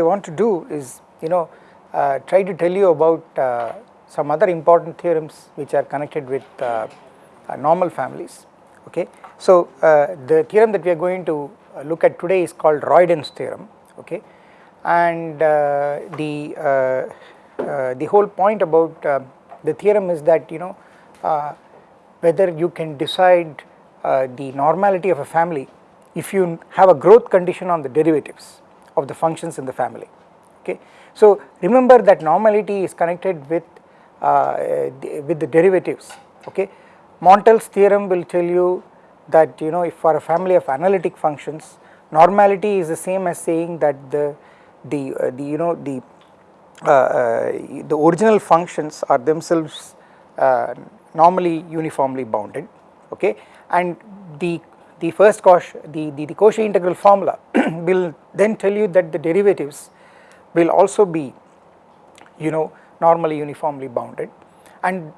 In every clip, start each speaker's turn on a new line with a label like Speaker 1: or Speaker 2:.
Speaker 1: I want to do is you know uh, try to tell you about uh, some other important theorems which are connected with uh, uh normal families okay. So uh, the theorem that we are going to look at today is called Royden's theorem okay and the the whole point about the theorem is that you know whether you can decide the normality of a family if you have a growth condition on the derivatives of the functions in the family okay. So remember that normality is connected with uh, the, with the derivatives okay. Montel's theorem will tell you that you know if for a family of analytic functions normality is the same as saying that the the uh, the you know the uh, uh the original functions are themselves uh, normally uniformly bounded okay and the the first Cauchy, the, the, the Cauchy integral formula will then tell you that the derivatives will also be you know normally uniformly bounded. And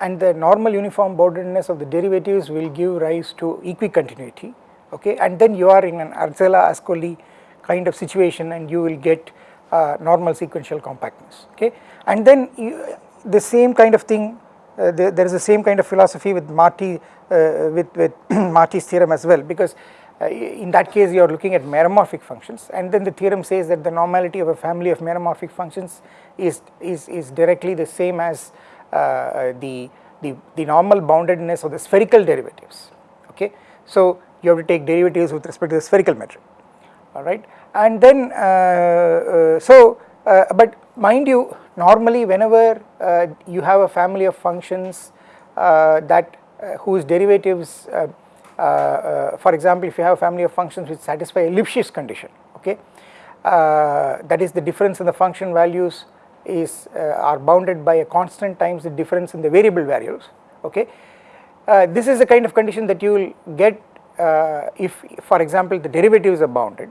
Speaker 1: and the normal uniform boundedness of the derivatives will give rise to equicontinuity okay? And then you are in an Arzela Ascoli kind of situation and you will get uh, normal sequential compactness okay? And then you, the same kind of thing uh, there, there is the same kind of philosophy with Marty uh, with, with Marty's theorem as well because uh, in that case you are looking at meromorphic functions and then the theorem says that the normality of a family of meromorphic functions is, is, is directly the same as uh, the, the, the normal boundedness of the spherical derivatives okay. So you have to take derivatives with respect to the spherical metric alright and then uh, so but mind you normally whenever uh, you have a family of functions uh, that uh, whose derivatives uh, uh, uh, for example if you have a family of functions which satisfy a Lipschitz condition okay that is the difference in the function values is are bounded by a constant times the difference in the variable values okay. This is the kind of condition that you will get if for example the derivatives are bounded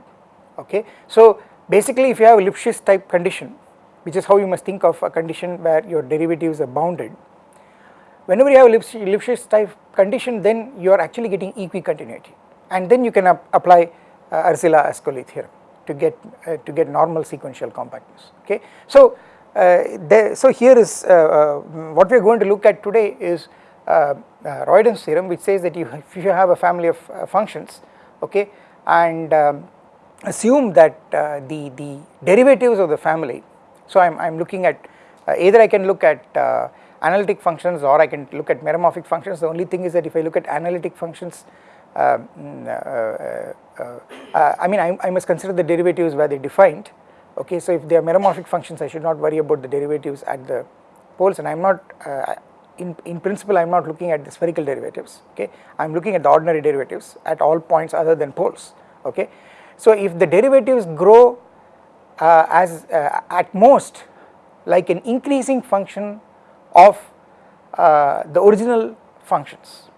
Speaker 1: okay. So basically if you have a Lipschitz type condition which is how you must think of a condition where your derivatives are bounded whenever you have a Lipschitz type condition then you are actually getting equicontinuity and then you can ap apply uh, Ascoli theorem to get uh, to get normal sequential compactness okay. So uh, there, so here is uh, uh, what we are going to look at today is uh, Royden's theorem which says that you if you have a family of functions okay and um, assume that the the derivatives of the family so I am I am looking at either I can look at analytic functions or I can look at meromorphic functions. The only thing is that if I look at analytic functions, uh, mm, uh, uh, uh, I mean I, I, must consider the derivatives where they defined. Okay, so if they are meromorphic functions, I should not worry about the derivatives at the poles, and I am not. Uh, in, in principle I am not looking at the spherical derivatives okay I am looking at the ordinary derivatives at all points other than poles okay. So if the derivatives grow uh, as at most like an increasing function of uh, the original functions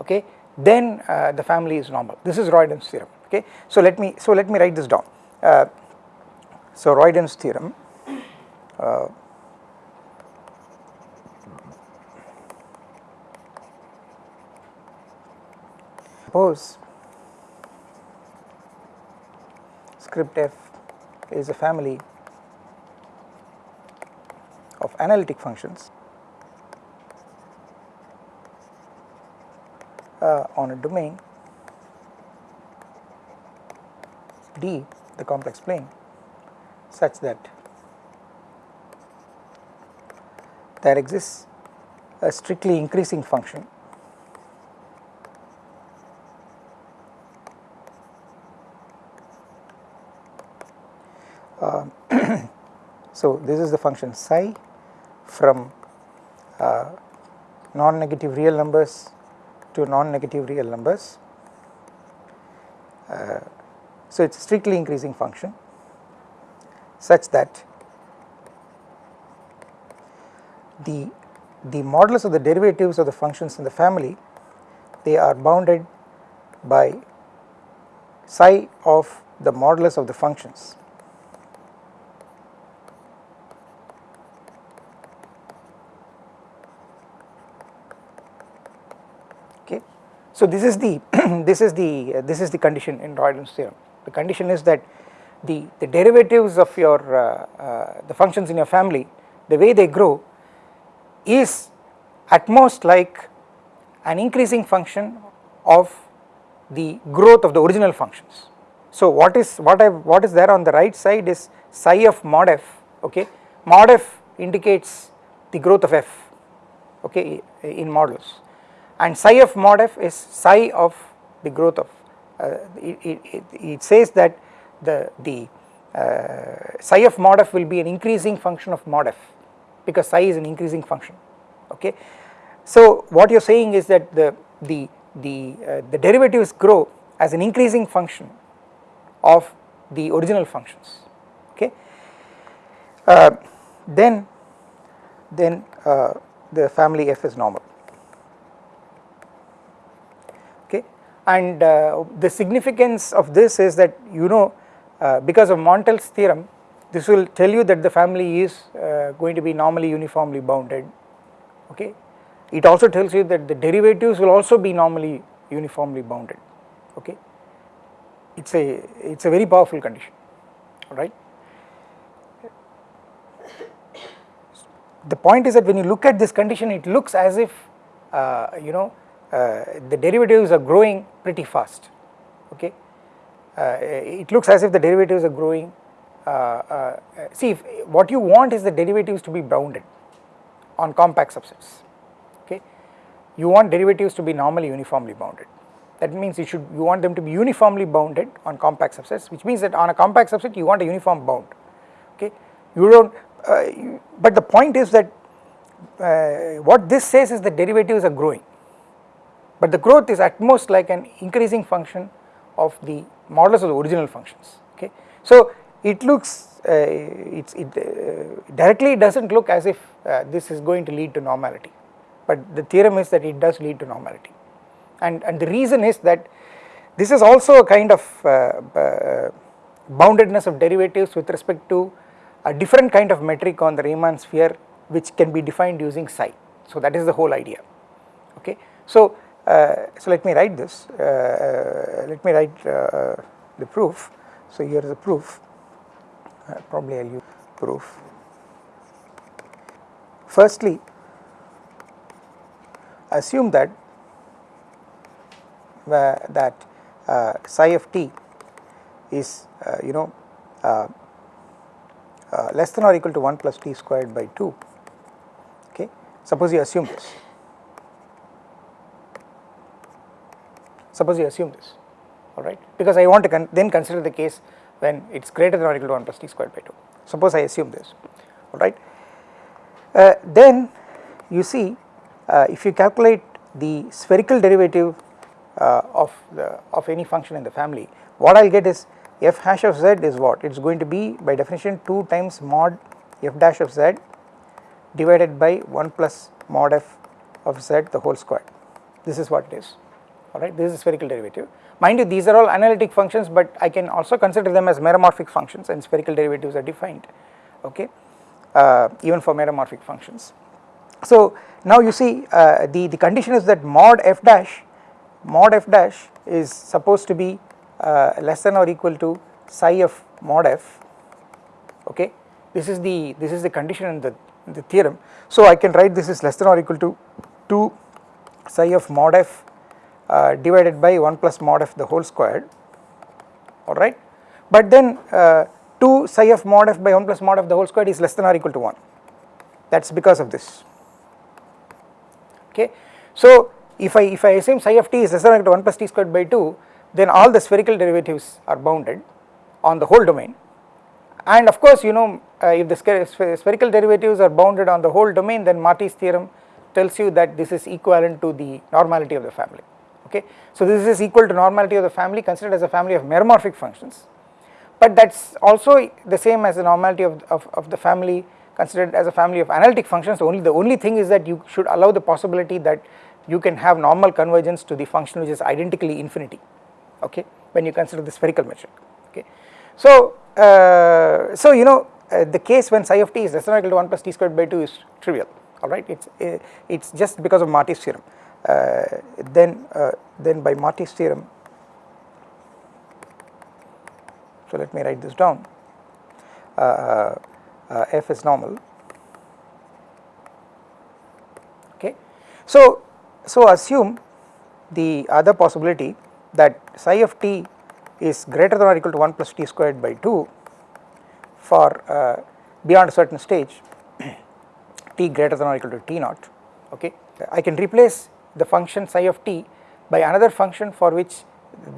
Speaker 1: okay? Then uh, the family is normal. This is Royden's theorem okay? So let me so let me write this down. Uh, so Royden's theorem uh, suppose script f is a family of analytic functions uh, on a domain D the complex plane such that there exists a strictly increasing function so this is the function psi from uh, non-negative real numbers to non-negative real numbers. Uh, so it is strictly increasing function such that the the modulus of the derivatives of the functions in the family they are bounded by psi of the modulus of the functions So this is the this is the uh, this is the condition in Royden's theorem. The condition is that the, the derivatives of your uh, uh, the functions in your family the way they grow is at most like an increasing function of the growth of the original functions. So what is what I what is there on the right side is psi of mod f okay mod f indicates the growth of f okay in modulus and psi of mod f is psi of the growth of uh, it, it, it, says that the the uh, psi of mod f will be an increasing function of mod f because psi is an increasing function okay? So what you are saying is that the the the uh, the derivatives grow as an increasing function of the original functions okay? Uh, then then uh, the family f is normal okay and uh, the significance of this is that you know uh, because of Montel's theorem this will tell you that the family is uh, going to be normally uniformly bounded. Okay? It also tells you that the derivatives will also be normally uniformly bounded. Okay? It's a it's a very powerful condition. All right? The point is that when you look at this condition it looks as if uh, you know the derivatives are growing pretty fast okay? Uh, it looks as if the derivatives are growing uh, uh, see if, what you want is the derivatives to be bounded on compact subsets okay? You want derivatives to be normally uniformly bounded. That means you should you want them to be uniformly bounded on compact subsets which means that on a compact subset you want a uniform bound okay? You don't uh, you, but the point is that uh, what this says is the derivatives are growing but the growth is at most like an increasing function of the modulus of the original functions okay? So it looks uh, it uh, directly does not look as if uh, this is going to lead to normality. But the theorem is that it does lead to normality. And and the reason is that this is also a kind of uh, uh, boundedness of derivatives with respect to a different kind of metric on the Riemann sphere which can be defined using psi. So that is the whole idea okay? So so let me write this uh, uh let me write uh, the proof. So here is the proof. Probably I will use proof. Firstly assume that that uh, psi of t is uh, you know uh, uh, less than or equal to 1 plus t squared by 2 okay? Suppose you assume this suppose you assume this alright? Because I want to con then consider the case when it is greater than or equal to 1 plus t squared by 2 suppose I assume this alright? Uh, then you see uh, if you calculate the spherical derivative uh, of the of any function in the family what I will get is f hash of z is what? It is going to be by definition 2 times mod f dash of z divided by 1 plus mod f of z the whole square this is what it is alright this is spherical derivative. Mind you these are all analytic functions but I can also consider them as meromorphic functions and spherical derivatives are defined okay? Uh, even for meromorphic functions. So now you see uh, the the condition is that mod f dash mod f dash is supposed to be uh, less than or equal to psi of mod f okay? This is the this is the condition in the, in the theorem. So I can write this is less than or equal to 2 psi of mod f uh, divided by 1 plus mod f the whole squared. Alright but then uh, 2 psi of mod f by 1 plus mod f the whole squared is less than or equal to 1 that is because of this. Okay. So if I if I assume psi of t is less than or equal to 1 plus t squared by 2 then all the spherical derivatives are bounded on the whole domain. And of course you know uh, if the spherical derivatives are bounded on the whole domain then Marty's theorem tells you that this is equivalent to the normality of the family okay. So this is equal to normality of the family considered as a family of meromorphic functions but that is also the same as the normality of, of, of the family considered as a family of analytic functions only the only thing is that you should allow the possibility that you can have normal convergence to the function which is identically infinity okay when you consider the spherical metric okay. So, uh, so you know uh, the case when psi of t is less than or equal to 1 plus t squared by 2 is trivial alright it is uh, it's just because of Marty's theorem then uh, then by Marty's theorem So, let me write this down uh, uh, uh f is normal okay. So, so assume the other possibility that psi of t is greater than or equal to 1 plus t squared by 2 for uh, beyond a certain stage t greater than or equal to t naught okay. I can replace the function psi of t by another function for which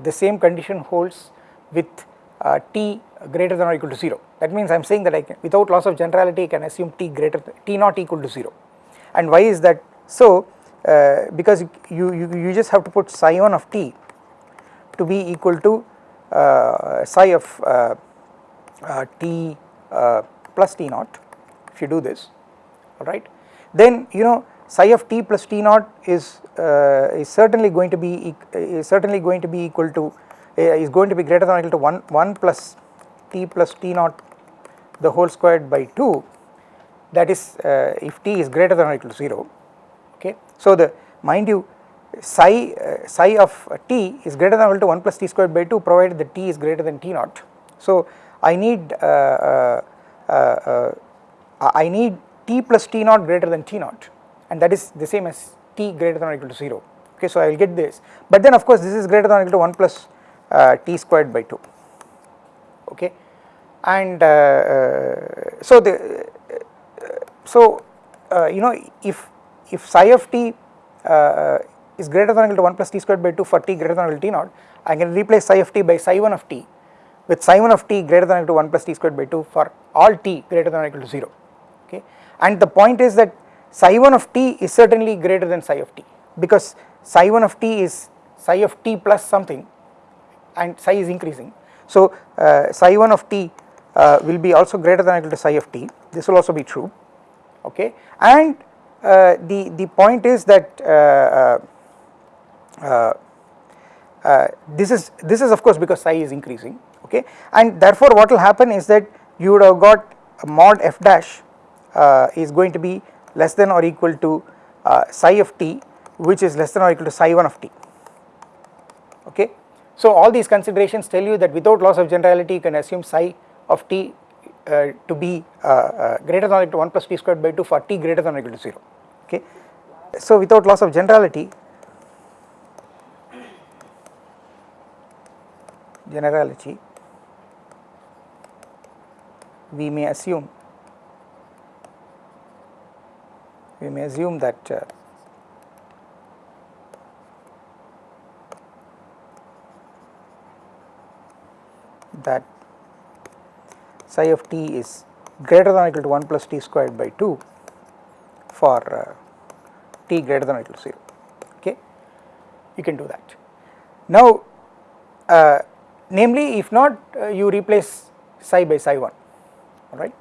Speaker 1: the same condition holds with uh, t greater than or equal to 0 that means I am saying that I can without loss of generality I can assume t greater than, t not equal to 0 and why is that? So uh, because you, you, you just have to put psi 1 of t to be equal to uh, psi of uh, uh, t uh, plus t naught if you do this. Alright then you know psi of t plus t naught is uh, is certainly going to be is certainly going to be equal to uh, is going to be greater than or equal to 1 1 plus t plus t naught the whole squared by 2 that is uh, if t is greater than or equal to 0 okay. So the mind you psi uh, psi of t is greater than or equal to 1 plus t squared by 2 provided that t is greater than t naught. So I need uh, uh, I need t plus t naught greater than t naught and that is the same as t greater than or equal to 0 okay so I will get this. But then of course this is greater than or equal to 1 plus uh, t squared by 2 okay? And uh, uh, so the so you know if if psi of t is greater than or equal to 1 plus t squared by 2 for t greater than or equal to t naught I can replace psi of t by psi 1 of t with psi 1 of t greater than or equal to 1 plus t squared by 2 for all t greater than or equal to 0 okay? And the point is that psi 1 of t is certainly greater than psi of t because psi 1 of t is psi of t plus something and psi is increasing. So uh, psi 1 of t uh, will be also greater than or equal to psi of t. This will also be true okay? And uh, the the point is that uh, uh, uh, this is this is of course because psi is increasing okay? And therefore what will happen is that you would have got mod f dash is going to be less than or equal to uh, psi of t which is less than or equal to psi 1 of t okay. So all these considerations tell you that without loss of generality you can assume psi of t uh, to be uh, uh, greater than or equal to 1 plus t squared by 2 for t greater than or equal to 0 okay. So without loss of generality generality we may assume we may assume that uh, that psi of t is greater than or equal to 1 plus t squared by 2 for uh, t greater than or equal to 0 okay? You can do that. Now uh, namely if not uh, you replace psi by psi 1 alright?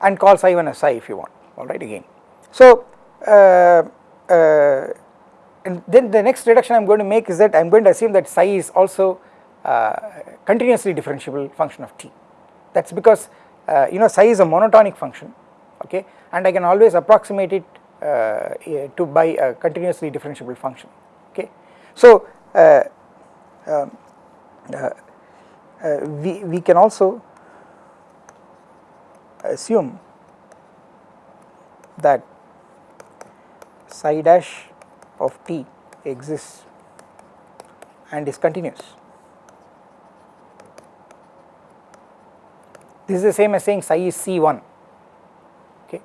Speaker 1: And call psi 1 as psi if you want alright again. So, and then the next reduction I am going to make is that I am going to assume that psi is also uh, continuously differentiable function of t. That is because uh, you know psi is a monotonic function okay and I can always approximate it uh, to by a continuously differentiable function okay. So, uh, um, we, we can also assume that psi dash of t exists and is continuous. This is the same as saying psi is C1 okay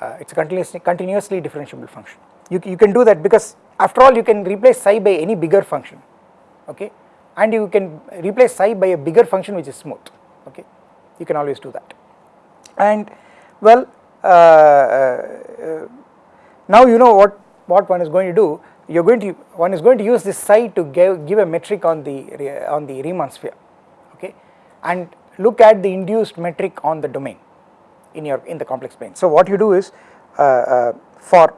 Speaker 1: uh, it is a continuously continuously differentiable function. You, you can do that because after all you can replace psi by any bigger function okay and you can replace psi by a bigger function which is smooth okay you can always do that and well uh, uh, now you know what, what one is going to do, you are going to, one is going to use this psi to give, give a metric on the, on the Riemann sphere, okay, and look at the induced metric on the domain in your, in the complex plane. So what you do is, uh, uh, for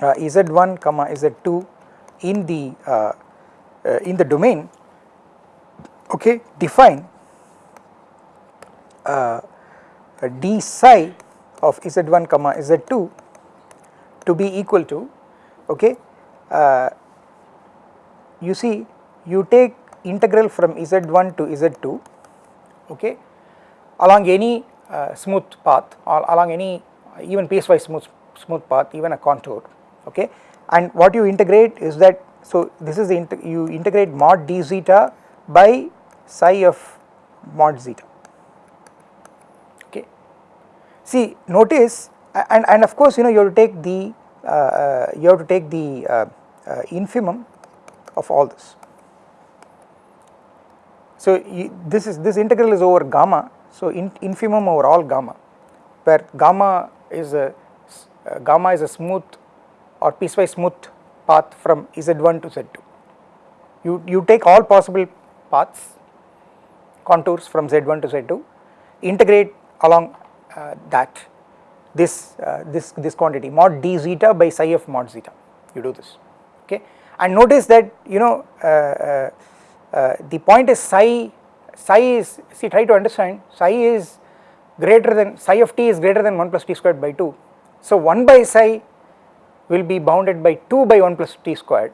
Speaker 1: uh, z1 comma z2 in the, uh, uh, in the domain, okay, define uh, d psi of z1 comma z2 to be equal to okay uh, you see you take integral from z1 to z2 okay along any uh, smooth path or along any even piecewise smooth smooth path even a contour okay. And what you integrate is that so this is the you integrate mod d zeta by psi of mod zeta okay. See notice and and of course you know you have to take the uh, uh, you have to take the uh, uh infimum of all this. So this is this integral is over gamma. So in, infimum over all gamma where gamma is a gamma is a smooth or piecewise smooth path from Z1 to Z2. You, you take all possible paths contours from Z1 to Z2 integrate along uh, that this uh, this this quantity mod d zeta by psi of mod zeta. You do this okay? And notice that you know uh, uh, uh the point is psi psi is see try to understand psi is greater than psi of t is greater than 1 plus t squared by 2 so 1 by psi will be bounded by 2 by 1 plus t squared.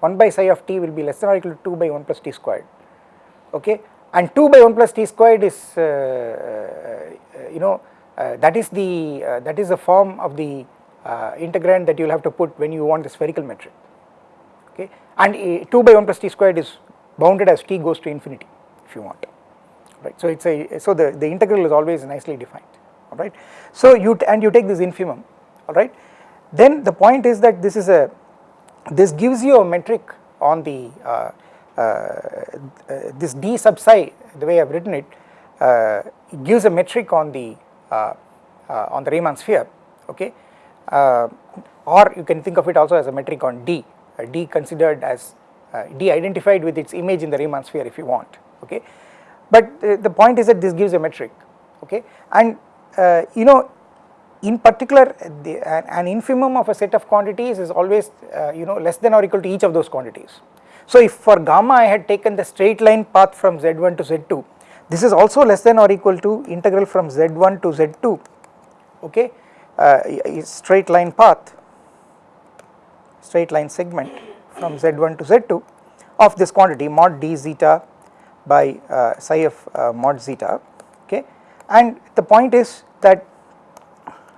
Speaker 1: 1 by psi of t will be less than or equal to 2 by 1 plus t squared okay? And 2 by 1 plus t squared is uh, uh, you know that is the uh, that is the form of the uh, integrand that you will have to put when you want the spherical metric. Okay? And uh, 2 by 1 plus t squared is bounded as t goes to infinity if you want. Right? So it's a so the the integral is always nicely defined. All right so you and you take this infimum. All right then the point is that this is a this gives you a metric on the uh, uh, uh, this d sub psi the way I have written it, uh, it gives a metric on the uh, uh, Uh, uh, on the Riemann sphere okay? Uh, or you can think of it also as a metric on d. D considered as d identified with its image in the Riemann sphere if you want okay? But the point is that this gives a metric okay? And you know in particular the, an infimum of a set of quantities is always uh, you know less than or equal to each of those quantities. So if for gamma I had taken the straight line path from z1 to z2 this is also less than or equal to integral from z1 to z2 okay? Uh, straight line path straight line segment from z1 to z2 of this quantity mod d zeta by uh, psi of uh, mod zeta okay? And the point is that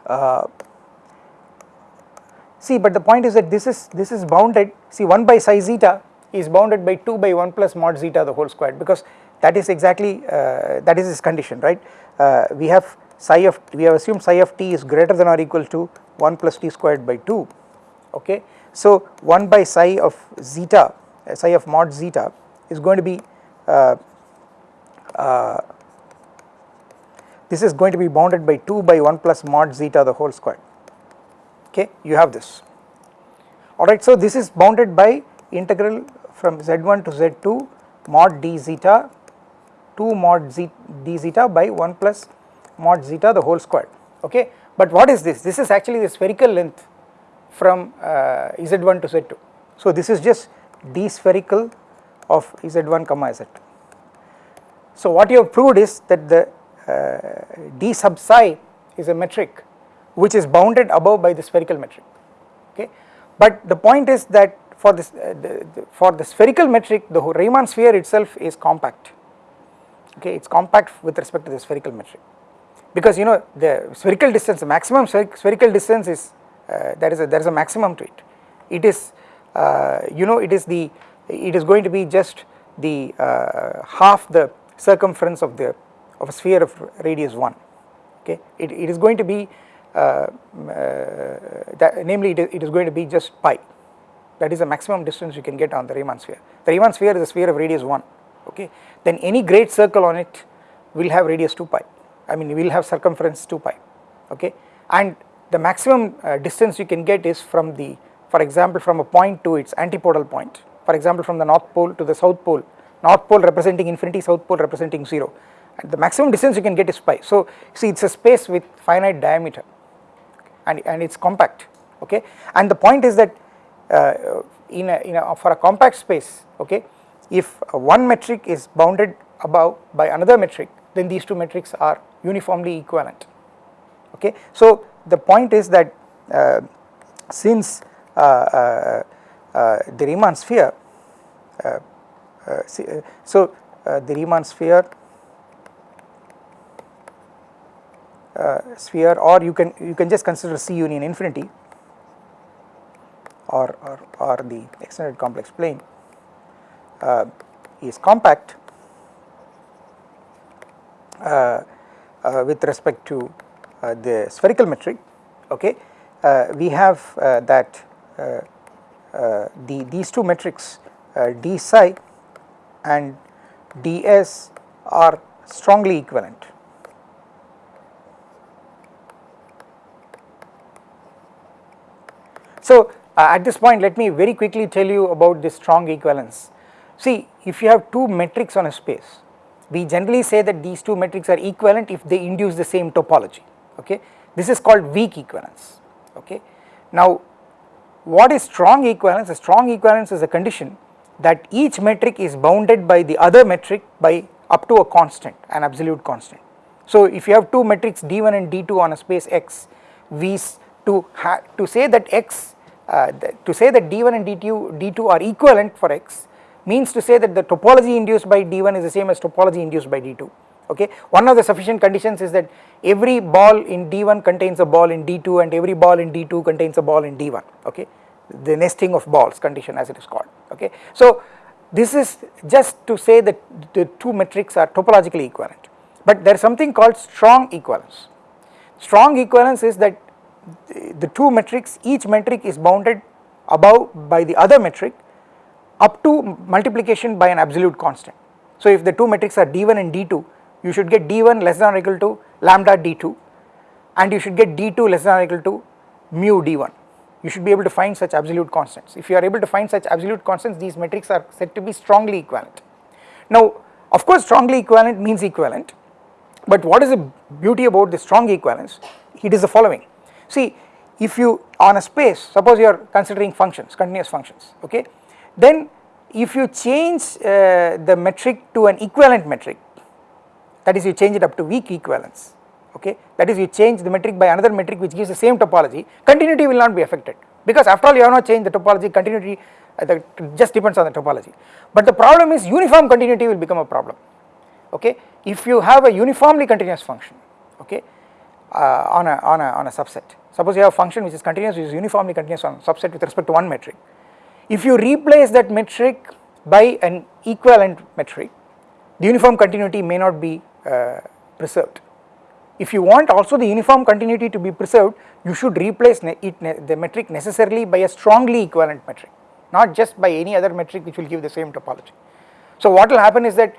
Speaker 1: uh, see but the point is that this is this is bounded see 1 by psi zeta is bounded by 2 by 1 plus mod zeta the whole squared because that is exactly uh, that is this condition right? Uh, we have psi of we have assumed psi of t is greater than or equal to 1 plus t squared by 2 okay? So 1 by psi of zeta uh, psi of mod zeta is going to be uh, uh, this is going to be bounded by 2 by 1 plus mod zeta the whole square okay? You have this. Alright so this is bounded by integral from z1 to z2 mod d zeta 2 mod z d zeta by 1 plus mod zeta the whole square okay? But what is this? This is actually the spherical length from uh, z1 to z2 so this is just d spherical of z1 comma z2 so what you have proved is that the uh, d sub psi is a metric which is bounded above by the spherical metric okay? But the point is that for this uh, the, the, for the spherical metric the Riemann sphere itself is compact okay it is compact with respect to the spherical metric. Because you know the spherical distance the maximum spherical distance is uh, there is a there is a maximum to it. It is uh, you know it is the it is going to be just the uh, half the circumference of the of a sphere of radius 1 okay? It, it is going to be uh, uh, that namely it is, it is going to be just pi. That is the maximum distance you can get on the Riemann sphere. The Riemann sphere is a sphere of radius 1 okay? Then any great circle on it will have radius 2 pi. I mean will have circumference 2 pi. Okay? And the maximum uh, distance you can get is from the for example from a point to its antipodal point. For example from the north pole to the south pole. North pole representing infinity south pole representing 0 and the maximum distance you can get is pi. So see it is a space with finite diameter. And, and it is compact. Okay? And the point is that uh, in, a, in a, for a compact space okay if one metric is bounded above by another metric then these two metrics are uniformly equivalent okay. So the point is that uh, since uh, uh, uh the Riemann sphere uh, see, so the Riemann sphere uh, sphere or you can you can just consider C union infinity or, or, or the extended complex plane uh, is compact uh, uh, with respect to uh, the spherical metric okay we have that the these two metrics d psi and ds are strongly equivalent So, uh, at this point let me very quickly tell you about this strong equivalence. See if you have two metrics on a space we generally say that these two metrics are equivalent if they induce the same topology okay this is called weak equivalence okay. Now what is strong equivalence a strong equivalence is a condition that each metric is bounded by the other metric by up to a constant an absolute constant. So if you have two metrics d1 and d2 on a space x we to to say that x uh, to say that d1 and d2, d2 are equivalent for x means to say that the topology induced by d1 is the same as topology induced by d2 okay. One of the sufficient conditions is that every ball in d1 contains a ball in d2 and every ball in d2 contains a ball in d1 okay the nesting of balls condition as it is called okay. So this is just to say that the two metrics are topologically equivalent but there is something called strong equivalence. Strong equivalence is that the two metrics each metric is bounded above by the other metric up to multiplication by an absolute constant. So if the two metrics are d1 and d2 you should get d1 less than or equal to lambda d2 and you should get d2 less than or equal to mu d1 you should be able to find such absolute constants. If you are able to find such absolute constants these metrics are said to be strongly equivalent. Now of course strongly equivalent means equivalent but what is the beauty about the strong equivalence? It is the following. See if you on a space suppose you are considering functions continuous functions okay then if you change uh, the metric to an equivalent metric that is you change it up to weak equivalence okay that is you change the metric by another metric which gives the same topology continuity will not be affected because after all you have not changed the topology continuity uh, that just depends on the topology but the problem is uniform continuity will become a problem okay if you have a uniformly continuous function okay uh, on, a, on, a, on a subset. Suppose you have a function which is continuous, which is uniformly continuous on subset with respect to one metric. If you replace that metric by an equivalent metric, the uniform continuity may not be uh, preserved. If you want also the uniform continuity to be preserved, you should replace it, the metric necessarily by a strongly equivalent metric, not just by any other metric which will give the same topology. So what will happen is that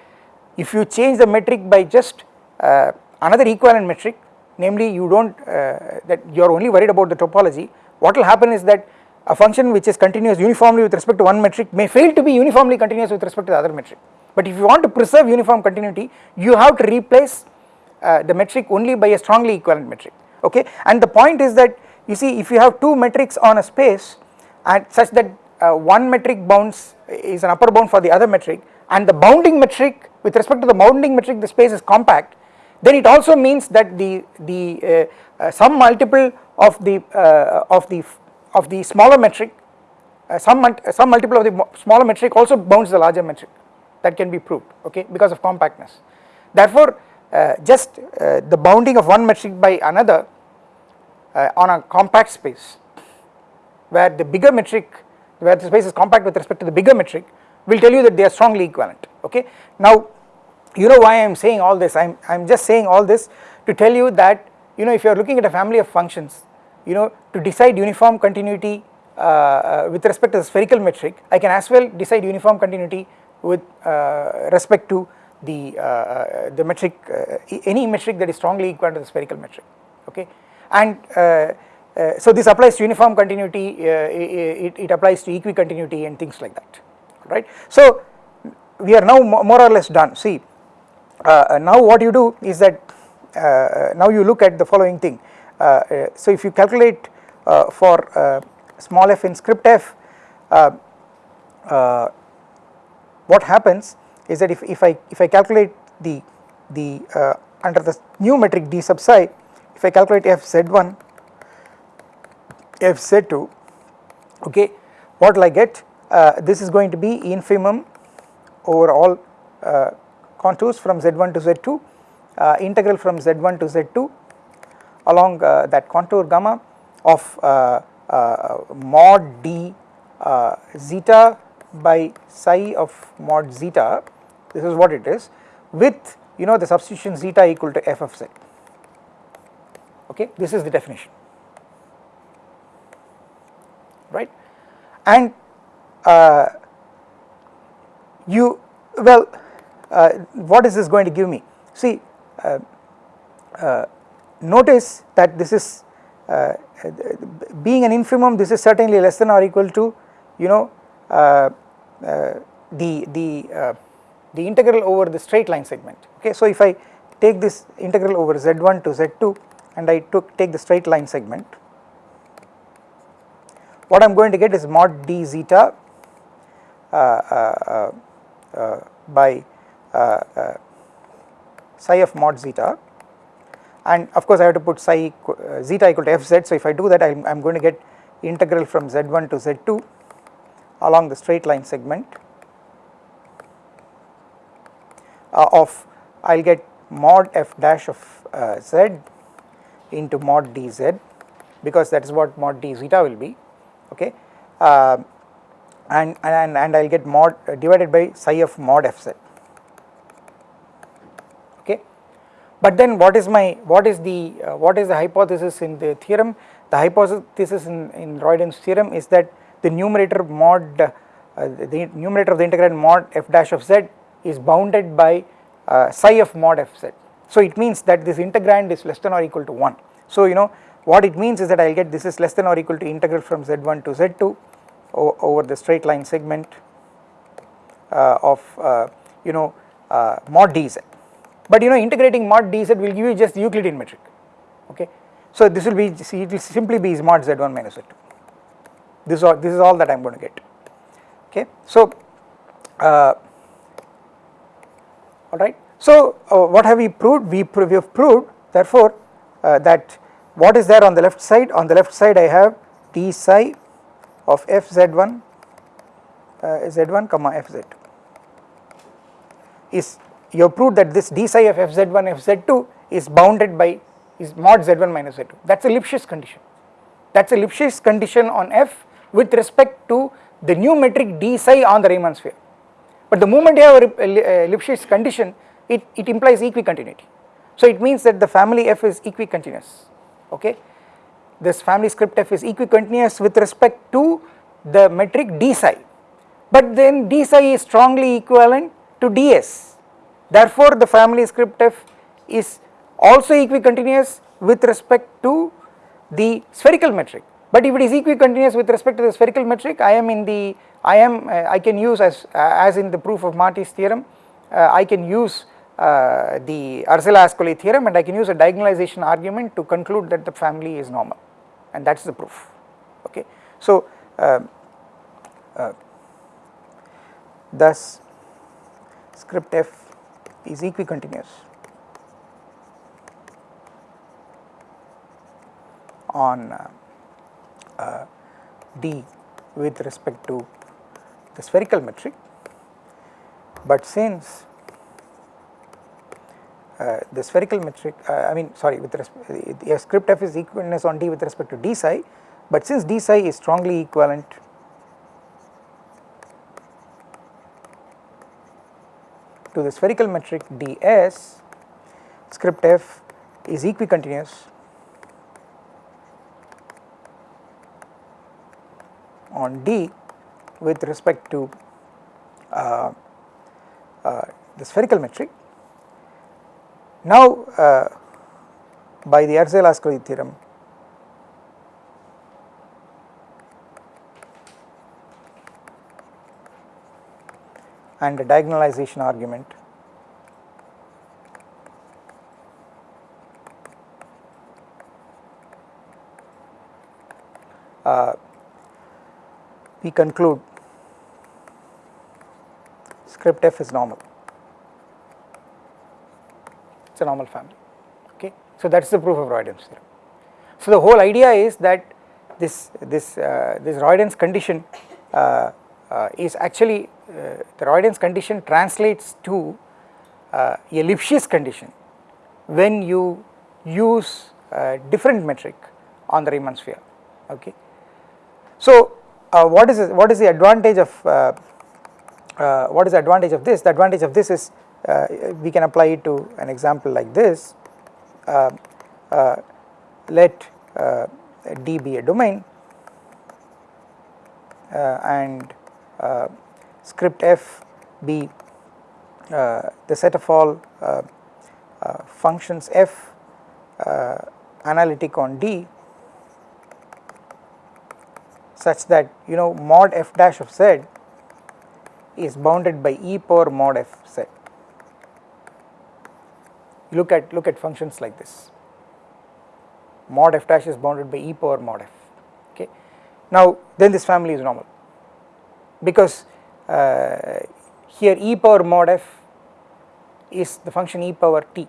Speaker 1: if you change the metric by just uh, another equivalent metric, namely you do not uh, that you are only worried about the topology what will happen is that a function which is continuous uniformly with respect to one metric may fail to be uniformly continuous with respect to the other metric. But if you want to preserve uniform continuity you have to replace uh, the metric only by a strongly equivalent metric. Okay? And the point is that you see if you have two metrics on a space and such that uh, one metric bounds is an upper bound for the other metric and the bounding metric with respect to the bounding metric the space is compact then it also means that the the uh, uh, some multiple of the uh, of the of the smaller metric uh, some some multiple of the smaller metric also bounds the larger metric. That can be proved okay because of compactness. Therefore uh, just uh, the bounding of one metric by another on a compact space where the bigger metric where the space is compact with respect to the bigger metric will tell you that they are strongly equivalent okay. Now you know why I am saying all this? I am just saying all this to tell you that you know if you are looking at a family of functions you know to decide uniform continuity uh, uh, with respect to the spherical metric I can as well decide uniform continuity with uh, respect to the uh, uh, the metric uh, any metric that is strongly equal to the spherical metric okay? And so this applies to uniform continuity it, it applies to equicontinuity and things like that right? So we are now more or less done. See now what you do is that now you look at the following thing so if you calculate for small f in script f what happens is that if, if I if I calculate the the uh, under the new metric d sub psi if I calculate f z1 f z2 okay what will I get? Uh, this is going to be infimum over all uh, contours from z1 to z2 uh, integral from z1 to z2 along uh, that contour gamma of uh, uh, mod d zeta by psi of mod zeta. This is what it is with you know the substitution zeta equal to f of z. Okay this is the definition. Right? And uh, you well uh, what is this going to give me? See uh notice that this is uh, being an infimum this is certainly less than or equal to you know uh, the the the integral over the straight line segment. Okay so if i take this integral over z1 to z2 and i took take the straight line segment what I am going to get is mod d zeta uh, uh, uh, by psi of mod zeta and of course I have to put psi zeta equal to fz so if I do that I am going to get integral from z1 to z2 along the straight line segment uh, of I will get mod f dash of uh, z into mod dz because that is what mod d zeta will be okay? Uh, and, and, and I will get mod uh, divided by psi of mod fz okay. But then what is my what is the uh, what is the hypothesis in the theorem the hypothesis in, in Roydens theorem is that the numerator mod uh, the numerator of the integrand mod f dash of z is bounded by uh, psi of mod fz. So it means that this integrand is less than or equal to 1. So you know what it means is that I will get this is less than or equal to integral from z1 to z2 over the straight line segment uh, of uh, you know uh, mod dz. But you know integrating mod dz will give you just Euclidean metric okay. So this will be it will simply be mod z1 minus z2 this is all this is all that I am going to get okay. So uh, alright so uh, what have we proved we, we have proved therefore uh, that what is there on the left side? On the left side I have d psi of f z1 uh, z1 comma fz is you have proved that this d psi of f z1 f z2 is bounded by is mod z1 minus z2 that is a Lipschitz condition. That is a Lipschitz condition on f with respect to the new metric d psi on the Riemann sphere. But the moment you have a, a Lipschitz condition it, it implies equicontinuity. So it means that the family f is equicontinuous okay. This family script f is equicontinuous with respect to the metric d psi. But then d psi is strongly equivalent to ds therefore the family script f is also equicontinuous with respect to the spherical metric. But if it is equicontinuous with respect to the spherical metric I am in the I am uh, I can use as uh, as in the proof of Marty's theorem uh, I can use uh, the Arzela-Ascoli theorem and I can use a diagonalization argument to conclude that the family is normal. And that is the proof. Okay. So uh, uh, thus script f is equicontinuous on uh, uh, d with respect to the spherical metric. But since uh, the spherical metric uh, I mean sorry with respect uh, script f is equivalence on d with respect to d psi but since d psi is strongly equivalent to the spherical metric ds script f is equicontinuous. On d with respect to uh, uh, the spherical metric. Now, uh, by the Arzela-Ascoli theorem, and the diagonalization argument, uh, we conclude script f is normal it is a normal family okay. So that is the proof of Roydens theorem. So the whole idea is that this this uh, this Roydens condition uh, uh, is actually uh, the Roydens condition translates to uh, a Lipschitz condition when you use uh, different metric on the Riemann sphere okay. So uh, what is what is the advantage of uh, uh, what is the advantage of this the advantage of this is uh, we can apply it to an example like this uh, let D be a domain and script f be uh, the set of all uh, uh, functions f analytic on D such that you know mod f dash of z is bounded by e power mod f z. Look at look at functions like this. Mod f dash is bounded by e power mod f. Okay. Now then this family is normal because uh, here e power mod f is the function e power t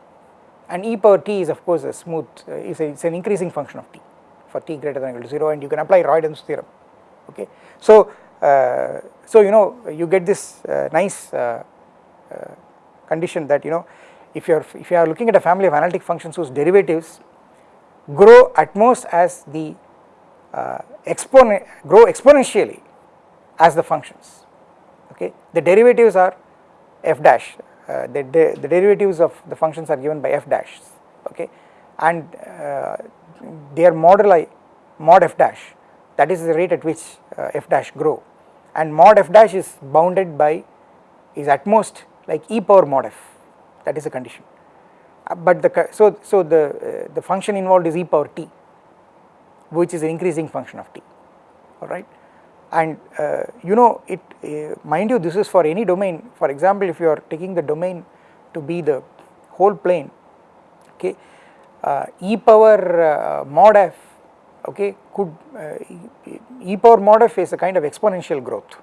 Speaker 1: and e power t is of course a smooth uh, is a, it's an increasing function of t for t greater than or equal to 0 and you can apply Roydens theorem okay. So, uh, so you know you get this uh, nice uh, uh, condition that you know if you are if you are looking at a family of analytic functions whose derivatives grow at most as the uh, exponent grow exponentially as the functions okay the derivatives are f dash uh, the, the, the derivatives of the functions are given by f dash okay? And uh, their moduli mod f dash. That is the rate at which uh, f dash grow. And mod f dash is bounded by is at most like e power mod f. That is a condition. Uh, but the so so the uh, the function involved is e power t which is an increasing function of t. All right and uh, you know it uh, mind you this is for any domain. For example if you are taking the domain to be the whole plane okay uh, e power uh, mod f okay could uh, e power mod f is a kind of exponential growth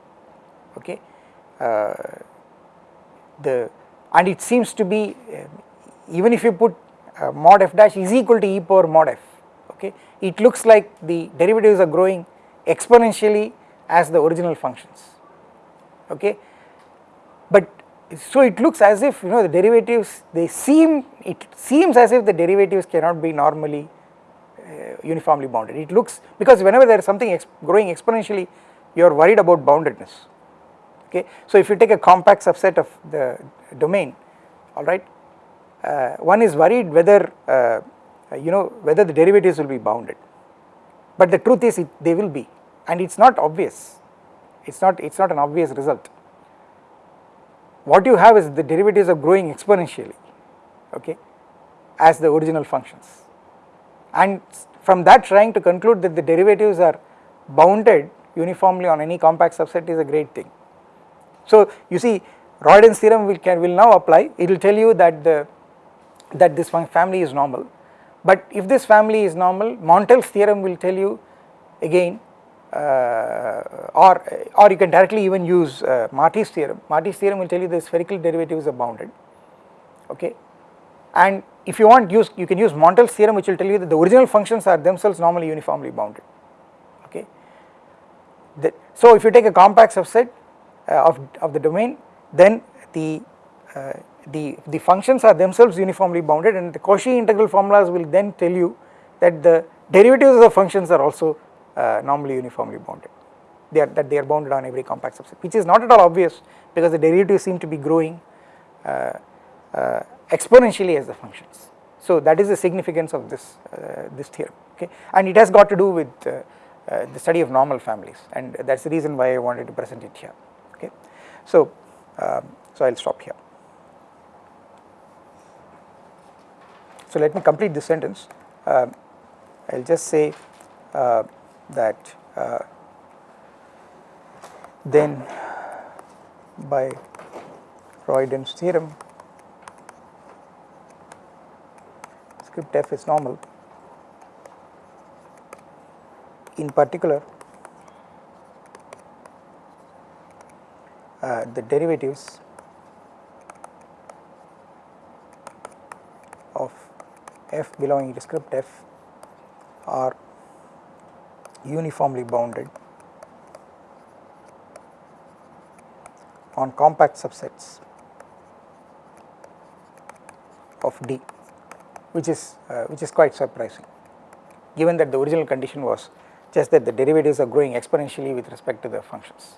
Speaker 1: okay. Uh, the and it seems to be even if you put mod f dash is equal to e power mod f okay it looks like the derivatives are growing exponentially as the original functions okay? But so it looks as if you know the derivatives they seem it seems as if the derivatives cannot be normally uh, uniformly bounded. It looks because whenever there is something ex growing exponentially you are worried about boundedness okay? So if you take a compact subset of the domain all right uh, one is worried whether uh, you know whether the derivatives will be bounded. But the truth is it, they will be and it is not obvious, it is not, it is not an obvious result. What you have is the derivatives are growing exponentially okay as the original functions and from that trying to conclude that the derivatives are bounded uniformly on any compact subset is a great thing. So you see Roydens theorem will, can, will now apply it will tell you that the that this family is normal but if this family is normal Montel's theorem will tell you again or or you can directly even use uh, Marty's theorem. Marty's theorem will tell you the spherical derivatives are bounded, okay. And if you want use, you can use Montel's theorem which will tell you that the original functions are themselves normally uniformly bounded, okay. The, so if you take a compact subset uh, of, of the domain, then the uh, the the functions are themselves uniformly bounded and the Cauchy integral formulas will then tell you that the derivatives of the functions are also uh, normally uniformly bounded they are that they are bounded on every compact subset which is not at all obvious because the derivatives seem to be growing uh, uh, exponentially as the functions. So that is the significance of this uh, this theorem okay and it has got to do with uh, uh, the study of normal families and that is the reason why I wanted to present it here okay. So, um, so I will stop here. So let me complete this sentence I will just say that uh, then by Roydens theorem script f is normal. In particular uh, the derivatives of f belonging to script f are uniformly bounded on compact subsets of D which is uh, which is quite surprising. given that the original condition was just that the derivatives are growing exponentially with respect to the functions.